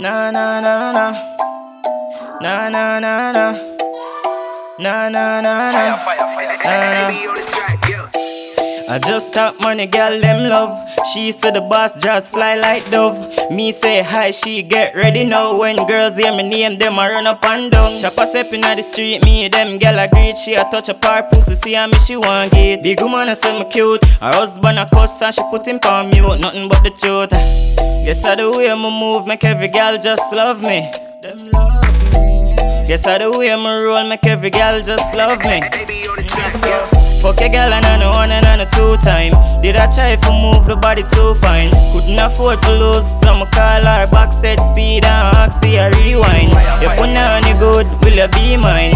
Na na na na. Na na na na. Na na na na. I just stop money, girl, them love. She said the boss just fly like dove. Me say hi, she get ready now. When girls hear me name, them I run up and down. Chopper step in the street, me them girl a greet. She a touch up her pussy, see how me she want get. Big woman I say me cute. Her husband a cuss and she put him on mute. Nothing but the truth. Guess I the way me move, make every girl just love me. Them love me. Guess I the way me roll, make every girl just love me. Fuck a girl and I know one and I know two time. Did I try to move the body too fine? Couldn't afford to lose, so I'ma call her backstage speed and ask for a rewind. You put on you good, will you be mine?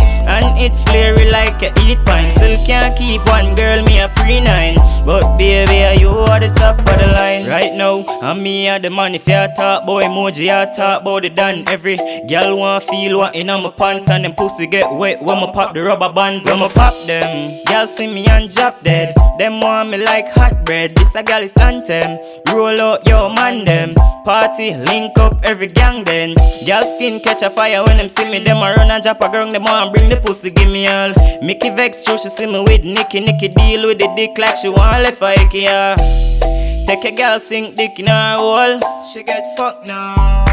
It flary like a eat pine. Still can't keep one girl, me a pre nine. But baby, you are the top of the line. Right now, I'm me at the man. If you talk boy emoji, I talk about it done. Every girl want feel what in my pants and them pussy get wet when I pop the rubber bands. When I pop them, girl see me and drop dead. Them want me like hot bread. This a girl is anthem. Roll out your man them. Party link up every gang then. Girl skin catch a fire when them see me. Them a run and drop a girl. Them want bring the pussy give me all. Mickey vex show she see me with Nicky. Nicky deal with the dick like she want left for IKEA. Take a girl sink dick in her hole. She get fucked now.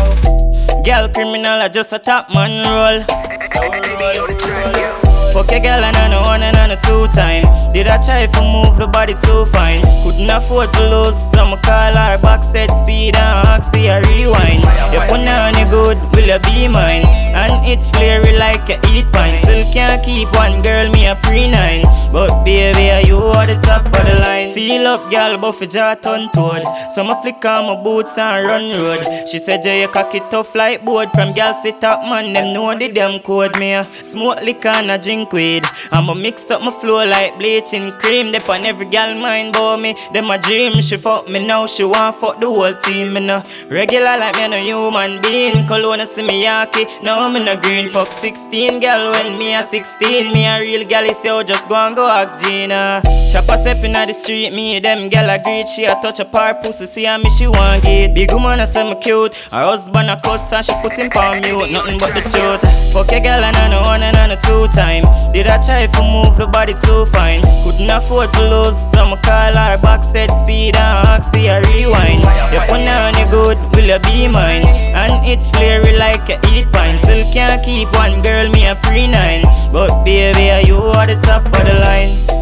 Girl criminal, I just a top man roll. Roll, roll. Fuck a girl and I know one and I know two time. Did I try to move the body too fine? Couldn't afford to lose, so I'ma call her backstage speed and ask for a rewind. You put on you good, will you be mine? And it flary like a eat pine. Still can't keep one girl, me a pre nine. But baby, you are the top of the line. Feel up, girl, but for jaw turn toad. So I flick on my boots and run road. She said, Jay, you cock it tough like board. From girls to top man, them know the damn code. Me a smoke liquor and a drink weed. I'ma mix up my flow like bleaching cream. They on every girl mind boy me. Them a dream. She fuck me now, she want fuck the whole team. Me no regular like me no human being. Cologne see me yaki. Now me no green. Fuck 16 girl when me a 16. Me a real gal is yo, just go and go ask Gina. Chopper step in the street, me them gal a greet. She a touch up her pussy, see how me she want get. Big woman a say me cute. Her husband a cuss and she put him on mute. Nothing but the truth. Fuck a gal and I one and I know two time. Did I try to move the body too fine? Couldn't afford to lose, so I'ma call her backstage speed and ask for a rewind. You put on you good, will you be mine? And it flary like a eat pine. Still can't keep one girl, me a pre nine. But baby, you are the top of the line.